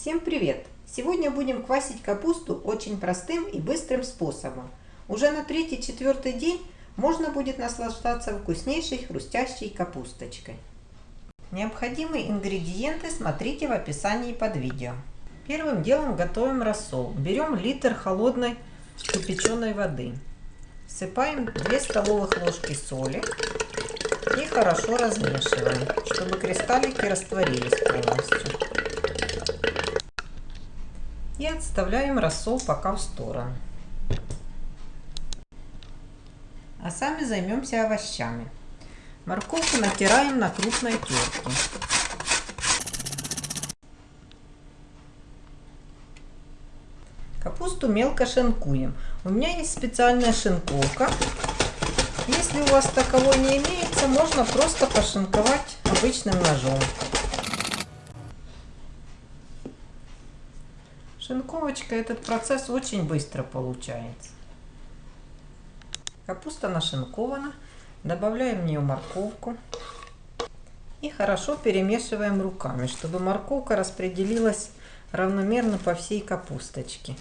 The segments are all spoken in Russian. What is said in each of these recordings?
Всем привет! Сегодня будем квасить капусту очень простым и быстрым способом. Уже на третий-четвертый день можно будет наслаждаться вкуснейшей хрустящей капусточкой. Необходимые ингредиенты смотрите в описании под видео. Первым делом готовим рассол. Берем литр холодной кипяченой воды. Всыпаем 2 столовых ложки соли и хорошо размешиваем, чтобы кристаллики растворились полностью. И отставляем рассол пока в сторону. А сами займемся овощами. Морковку натираем на крупной терке. Капусту мелко шинкуем. У меня есть специальная шинковка. Если у вас таковой не имеется, можно просто пошинковать обычным ножом. Шинковочка этот процесс очень быстро получается. Капуста нашинкована. Добавляем в нее морковку. И хорошо перемешиваем руками, чтобы морковка распределилась равномерно по всей капусточке.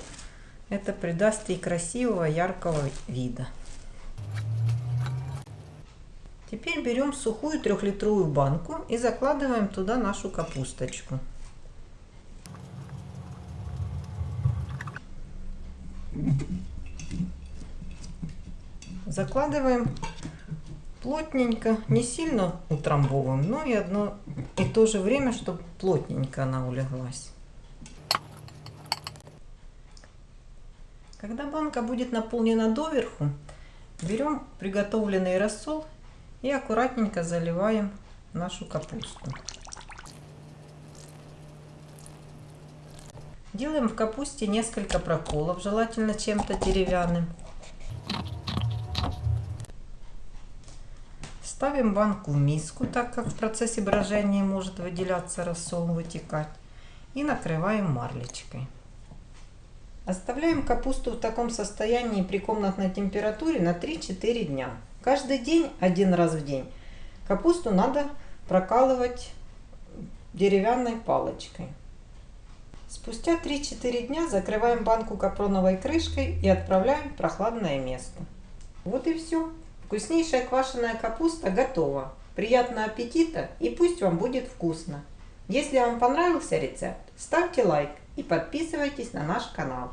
Это придаст ей красивого яркого вида. Теперь берем сухую трехлитровую банку и закладываем туда нашу капусточку. Закладываем плотненько, не сильно утрамбовываем, но и одно и то же время, чтобы плотненько она улеглась. Когда банка будет наполнена доверху, берем приготовленный рассол и аккуратненько заливаем нашу капусту. Делаем в капусте несколько проколов, желательно чем-то деревянным. Ставим банку в миску, так как в процессе брожения может выделяться рассол, вытекать. И накрываем марлечкой. Оставляем капусту в таком состоянии при комнатной температуре на 3-4 дня. Каждый день, один раз в день, капусту надо прокалывать деревянной палочкой. Спустя 3-4 дня закрываем банку капроновой крышкой и отправляем в прохладное место. Вот и все. Вкуснейшая квашеная капуста готова. Приятного аппетита и пусть вам будет вкусно. Если вам понравился рецепт, ставьте лайк и подписывайтесь на наш канал.